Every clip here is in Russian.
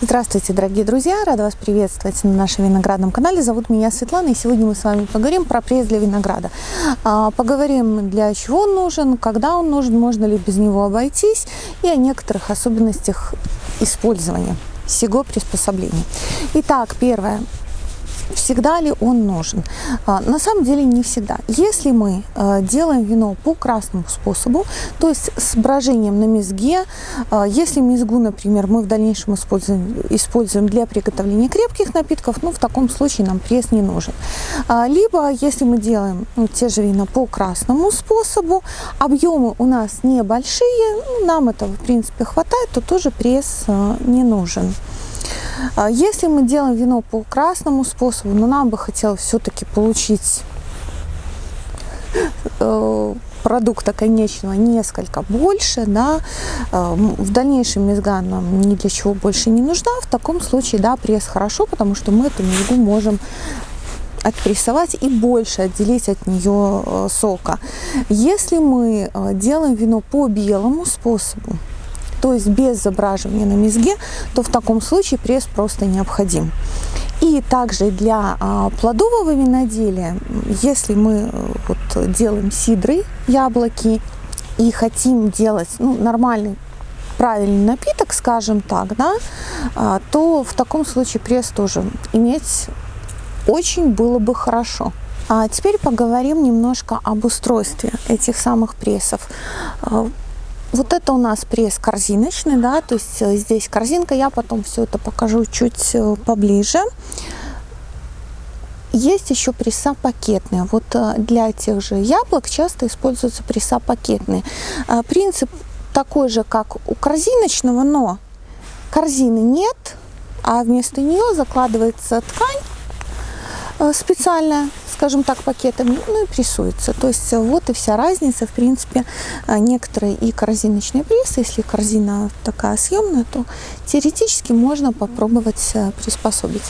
Здравствуйте, дорогие друзья! Рада вас приветствовать на нашем виноградном канале. Зовут меня Светлана, и сегодня мы с вами поговорим про пресс для винограда. А, поговорим, для чего он нужен, когда он нужен, можно ли без него обойтись, и о некоторых особенностях использования всего приспособления. Итак, первое всегда ли он нужен? А, на самом деле не всегда. Если мы а, делаем вино по красному способу, то есть с брожением на мезге, а, если мезгу, например, мы в дальнейшем используем, используем для приготовления крепких напитков, ну в таком случае нам пресс не нужен. Либо если мы делаем ну, те же вина по красному способу, объемы у нас небольшие, ну, нам этого в принципе хватает, то тоже пресс не нужен. А если мы делаем вино по красному способу, но нам бы хотелось все-таки получить э, продукта конечного несколько больше, да, э, в дальнейшем мезга нам ни для чего больше не нужна, в таком случае, да, пресс хорошо, потому что мы эту мезгу можем отпрессовать и больше отделить от нее э, сока. Если мы делаем вино по белому способу, то есть без забраживания на мезге, то в таком случае пресс просто необходим. И также для а, плодового виноделия, если мы э, вот, делаем сидры, яблоки, и хотим делать ну, нормальный правильный напиток, скажем так, да, а, то в таком случае пресс тоже иметь очень было бы хорошо. А теперь поговорим немножко об устройстве этих самых прессов. Вот это у нас пресс корзиночный, да, то есть э, здесь корзинка, я потом все это покажу чуть э, поближе. Есть еще пресса пакетные. Вот э, для тех же яблок часто используются пресса пакетные. Принцип такой же, как у корзиночного, но корзины нет, а вместо нее закладывается ткань специальная скажем так, пакетами, ну и прессуется. То есть э, вот и вся разница. В принципе, э, некоторые и корзиночные прессы, если корзина такая съемная, то теоретически можно попробовать э, приспособить.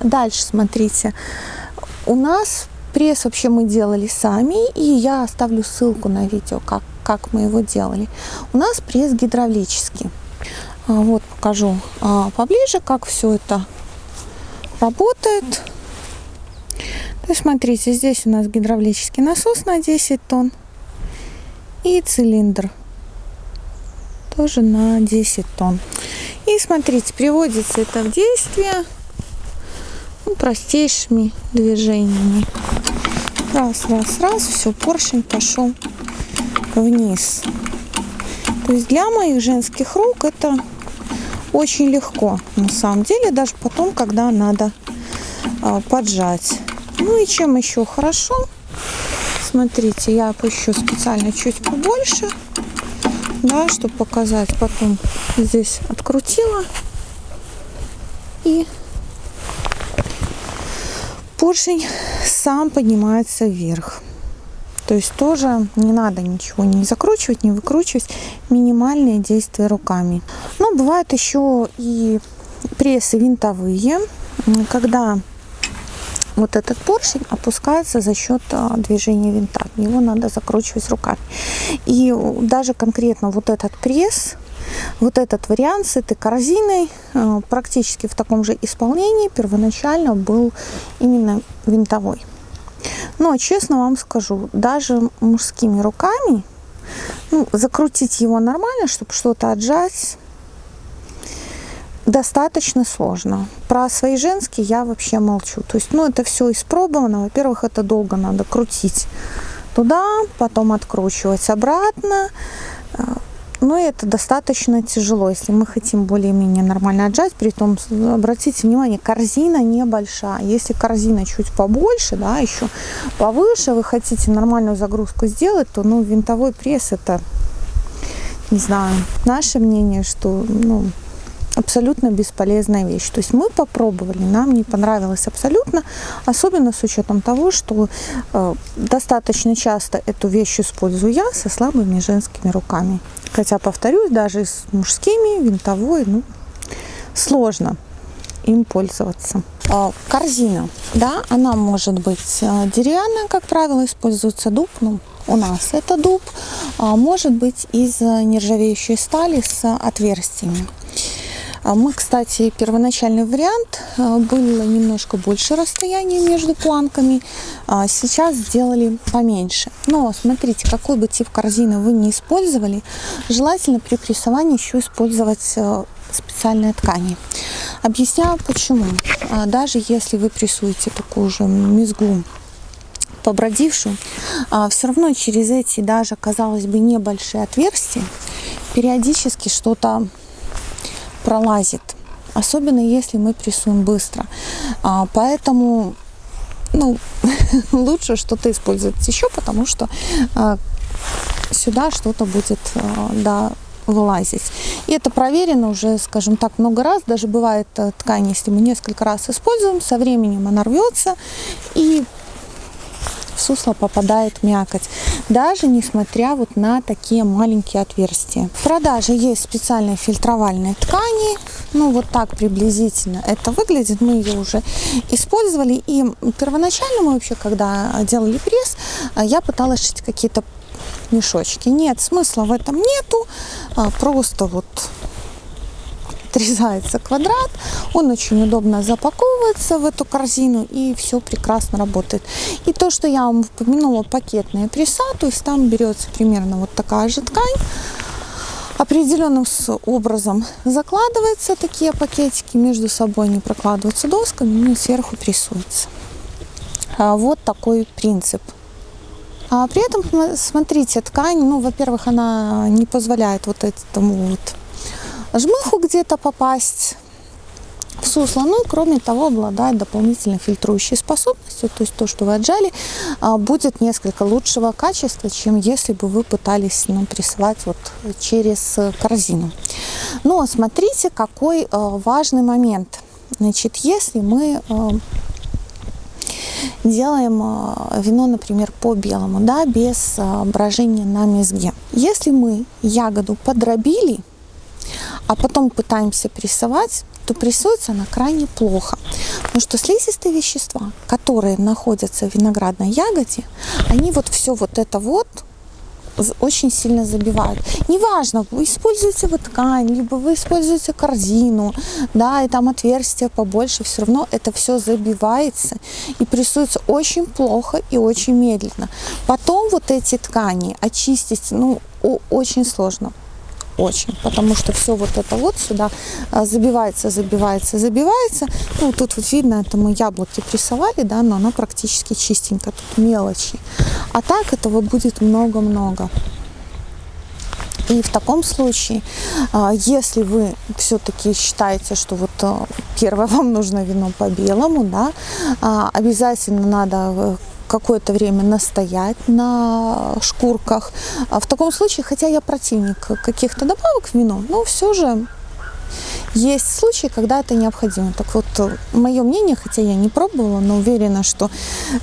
Дальше смотрите. У нас пресс вообще мы делали сами, и я оставлю ссылку на видео, как, как мы его делали. У нас пресс гидравлический. Вот покажу поближе, как все это работает. Ну, смотрите, здесь у нас гидравлический насос на 10 тонн и цилиндр тоже на 10 тонн. И смотрите, приводится это в действие ну, простейшими движениями. Раз, раз, раз, все, поршень пошел вниз. То есть для моих женских рук это очень легко, на самом деле, даже потом, когда надо а, поджать. Ну и чем еще хорошо? Смотрите, я опущу специально чуть побольше, да, чтобы показать. Потом здесь открутила и поршень сам поднимается вверх. То есть тоже не надо ничего не закручивать, не выкручивать. Минимальные действия руками. Но бывают еще и прессы винтовые, когда вот этот поршень опускается за счет а, движения винта. Его надо закручивать руками. И даже конкретно вот этот пресс, вот этот вариант с этой корзиной а, практически в таком же исполнении первоначально был именно винтовой. Но честно вам скажу, даже мужскими руками ну, закрутить его нормально, чтобы что-то отжать, достаточно сложно. Про свои женские я вообще молчу. То есть, ну, это все испробовано. Во-первых, это долго надо крутить туда, потом откручивать обратно. Э, ну, и это достаточно тяжело, если мы хотим более-менее нормально отжать. При том, обратите внимание, корзина небольшая. Если корзина чуть побольше, да, еще повыше, вы хотите нормальную загрузку сделать, то, ну, винтовой пресс это, не знаю, наше мнение, что, ну, абсолютно бесполезная вещь. То есть мы попробовали, нам не понравилось абсолютно, особенно с учетом того, что э, достаточно часто эту вещь использую я со слабыми женскими руками. Хотя, повторюсь, даже с мужскими, винтовой, ну, сложно им пользоваться. Э, корзина, да, она может быть э, деревянная, как правило, используется дуб, ну, у нас это дуб, а может быть из нержавеющей стали с отверстиями. А мы, кстати, первоначальный вариант а, было немножко больше расстояния между планками, а сейчас сделали поменьше. Но смотрите, какой бы тип корзины вы не использовали, желательно при прессовании еще использовать а, специальные ткани. Объясняю почему. Даже если вы прессуете такую же мезгу побродившую, все равно через эти даже, казалось бы, небольшие отверстия периодически что-то пролазит. Особенно если мы прессуем быстро. А, поэтому ну, лучше что-то использовать еще, потому что а, сюда что-то будет а, да, вылазить. И это проверено уже, скажем так, много раз. Даже бывает э, ткань, если мы несколько раз используем, со временем она рвется и в сусло попадает мякоть, даже несмотря вот на такие маленькие отверстия. В продаже есть специальные фильтровальные ткани, ну вот так приблизительно это выглядит, мы ее уже использовали, и первоначально мы вообще, когда делали пресс, я пыталась шить какие-то мешочки. Нет, смысла в этом нету, а просто вот отрезается квадрат, он очень удобно запаковывается в эту корзину и все прекрасно работает. И то, что я вам упомянула, пакетная пресса, то есть там берется примерно вот такая же ткань, определенным образом закладываются такие пакетики, между собой не прокладываются досками, ну и сверху прессуются. А вот такой принцип. А при этом, смотрите, ткань, ну, во-первых, она не позволяет вот этому вот жмыху где-то попасть в сусло. Ну и кроме того обладает дополнительной фильтрующей способностью, то есть то, что вы отжали, а, будет несколько лучшего качества, чем если бы вы пытались ну, прессовать вот через корзину. Но смотрите, какой а, важный момент. Значит, если мы а, делаем вино, например, по белому, да, без брожения на мезге. Если мы ягоду подробили, а потом пытаемся прессовать, то прессуется она крайне плохо. Потому что слизистые вещества, которые находятся в виноградной ягоде, они вот все вот это вот очень сильно забивают. Неважно, вы используете вот ткань, либо вы используете корзину, да, и там отверстия побольше, все равно это все забивается и прессуется очень плохо и очень медленно. Потом вот эти ткани очистить, ну, очень сложно очень, потому что все вот это вот сюда а, забивается, забивается, забивается. Ну, тут вот видно, это мы яблоки прессовали, да, но оно практически чистенько, тут мелочи. А так этого будет много-много. И в таком случае, а, если вы все-таки считаете, что вот а, первое вам нужно вино по белому, да, обязательно надо э, какое-то время настоять на шкурках. А в таком случае, хотя я противник каких-то добавок в вино, но все же есть случаи, когда это необходимо. Так вот, мое мнение, хотя я не пробовала, но уверена, что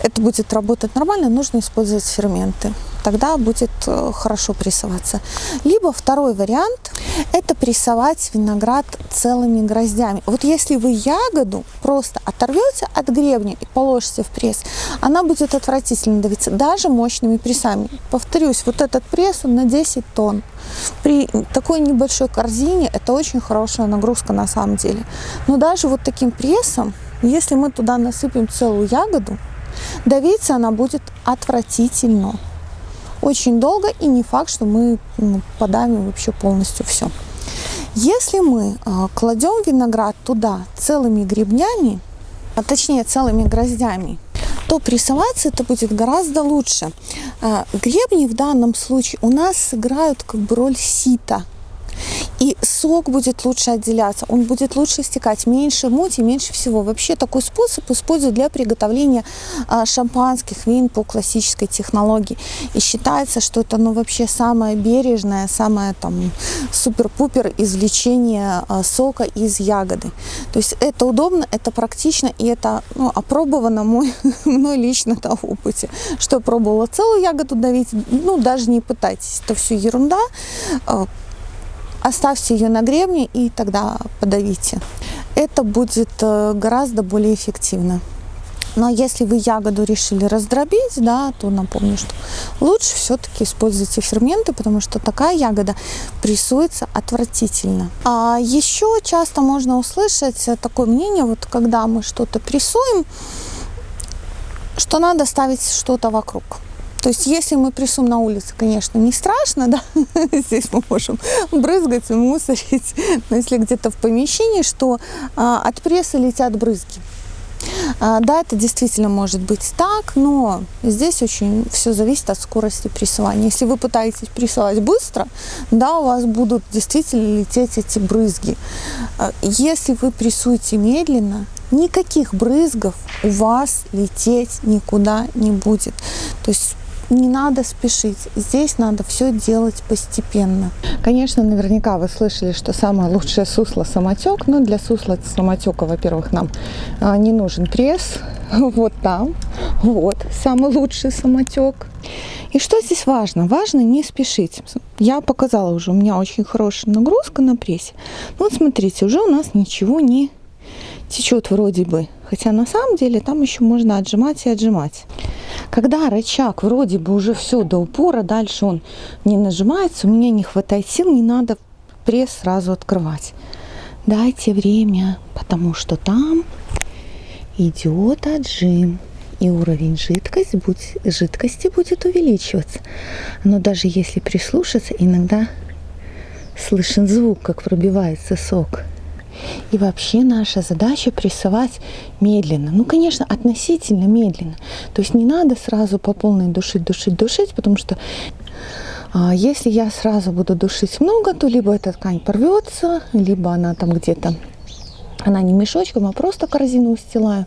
это будет работать нормально, нужно использовать ферменты. Тогда будет э, хорошо прессоваться. Либо второй вариант – это прессовать виноград целыми гроздями. Вот если вы ягоду просто оторвете от гребня и положите в пресс, она будет отвратительно давиться, даже мощными прессами. Повторюсь, вот этот пресс на 10 тонн. При такой небольшой корзине это очень хорошая нагрузка на самом деле. Но даже вот таким прессом, если мы туда насыпем целую ягоду, давиться она будет отвратительно. Очень долго и не факт, что мы ну, подавим вообще полностью все. Если мы э, кладем виноград туда целыми гребнями, а точнее целыми гроздями, то прессоваться это будет гораздо лучше. А, гребни в данном случае у нас сыграют как бы роль сита – и сок будет лучше отделяться, он будет лучше стекать, меньше мути, меньше всего. Вообще такой способ используют для приготовления а, шампанских вин по классической технологии. И считается, что это ну, вообще самое бережное, самое там супер-пупер извлечение а, сока из ягоды. То есть это удобно, это практично и это ну, опробовано мой, мной лично на опыте. Что пробовала целую ягоду давить, ну даже не пытайтесь, это все ерунда а, Оставьте ее на гребне и тогда подавите. Это будет э, гораздо более эффективно. Но если вы ягоду решили раздробить, да, то напомню, что лучше все-таки используйте ферменты, потому что такая ягода прессуется отвратительно. А еще часто можно услышать такое мнение, вот когда мы что-то прессуем, что надо ставить что-то вокруг. То есть, если мы прессуем на улице, конечно, не страшно, да, здесь мы можем брызгать и мусорить, но если где-то в помещении, что а, от пресса летят брызги. А, да, это действительно может быть так, но здесь очень все зависит от скорости прессования. Если вы пытаетесь прессовать быстро, да, у вас будут действительно лететь эти брызги. А, если вы прессуете медленно, никаких брызгов у вас лететь никуда не будет. То есть не надо спешить. Здесь надо все делать постепенно. Конечно, наверняка вы слышали, что самое лучшее сусло самотек. Но для сусла самотека, во-первых, нам а, не нужен пресс. Вот там. Вот самый лучший самотек. И что здесь важно? Важно не спешить. Я показала уже, у меня очень хорошая нагрузка на прессе. Вот смотрите, уже у нас ничего не течет вроде бы. Хотя на самом деле там еще можно отжимать и отжимать. Когда рычаг вроде бы уже все до упора, дальше он не нажимается, у меня не хватает сил, не надо пресс сразу открывать. Дайте время, потому что там идет отжим и уровень жидкости будет, жидкости будет увеличиваться. Но даже если прислушаться, иногда слышен звук, как пробивается сок. И вообще наша задача прессовать медленно. Ну, конечно, относительно медленно. То есть не надо сразу по полной душить, душить, душить, потому что а, если я сразу буду душить много, то либо эта ткань порвется, либо она там где-то она не мешочком, а просто корзину устилаю.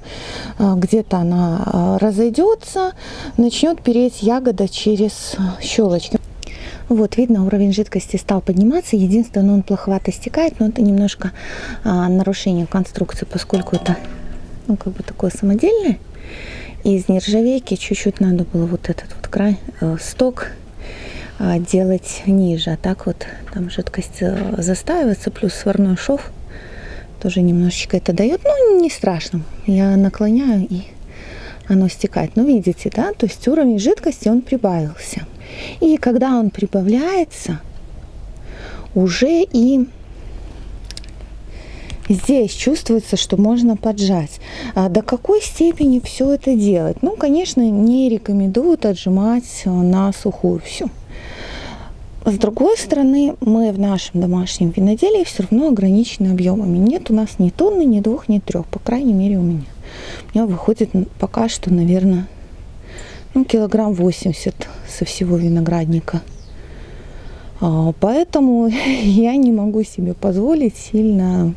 А, где-то она а, разойдется, начнет переть ягода через щелочки. Вот, видно, уровень жидкости стал подниматься. Единственное, он плоховато стекает, но это немножко а, нарушение конструкции, поскольку это, ну, как бы такое самодельное. Из нержавейки чуть-чуть надо было вот этот вот край, э, сток э, делать ниже. А так вот там жидкость э, застаивается, плюс сварной шов тоже немножечко это дает. Ну, не страшно. Я наклоняю и оно стекает. Ну, видите, да, то есть уровень жидкости он прибавился. И когда он прибавляется, уже и здесь чувствуется, что можно поджать. А до какой степени все это делать? Ну, конечно, не рекомендуют отжимать на сухую всю. С другой стороны, мы в нашем домашнем виноделии все равно ограничены объемами. Нет у нас ни тонны, ни двух, ни трех, по крайней мере у меня. У меня выходит пока что, наверное, ну, килограмм 80 со всего виноградника. А, поэтому я не могу себе позволить сильно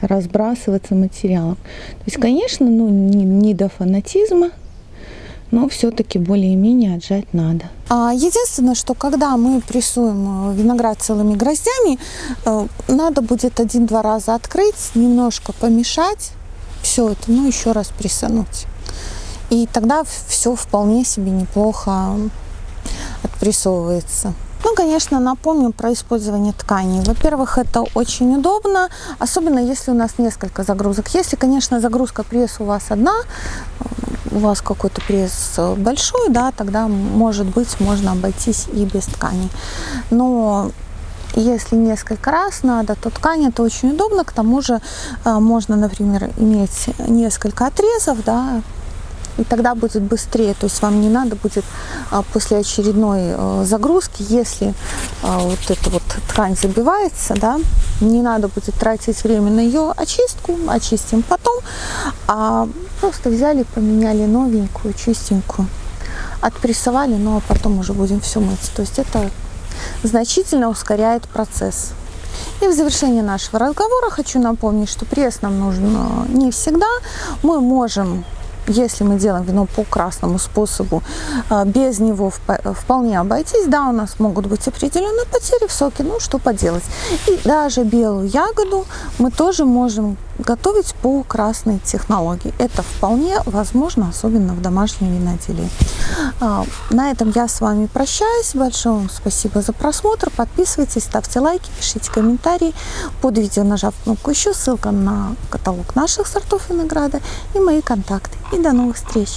разбрасываться материалом. То есть, конечно, ну, не, не до фанатизма, но все-таки более-менее отжать надо. А, единственное, что когда мы прессуем э, виноград целыми гроздями, э, надо будет один-два раза открыть, немножко помешать, все это, ну еще раз прессануть. И тогда все вполне себе неплохо отпрессовывается. Ну, конечно, напомню про использование тканей. Во-первых, это очень удобно, особенно если у нас несколько загрузок. Если, конечно, загрузка пресс у вас одна, у вас какой-то пресс большой, да, тогда, может быть, можно обойтись и без тканей. Но если несколько раз надо, то ткань это очень удобно. К тому же э, можно, например, иметь несколько отрезов, да, и тогда будет быстрее. То есть вам не надо будет а, после очередной э, загрузки, если а, вот эта вот ткань забивается, да, не надо будет тратить время на ее очистку, очистим потом, а просто взяли, поменяли новенькую, чистенькую, отпрессовали, ну а потом уже будем все мыть. То есть это значительно ускоряет процесс. И в завершение нашего разговора хочу напомнить, что пресс нам нужен э, не всегда. Мы можем если мы делаем вино по красному способу, а, без него вполне обойтись. Да, у нас могут быть определенные потери в соке, ну что поделать. И даже белую ягоду мы тоже можем готовить по красной технологии. Это вполне возможно, особенно в домашнем виноделии. А, на этом я с вами прощаюсь. Большое вам спасибо за просмотр. Подписывайтесь, ставьте лайки, пишите комментарии. Под видео нажав кнопку еще, ссылка на каталог наших сортов винограда и мои контакты. И до новых встреч!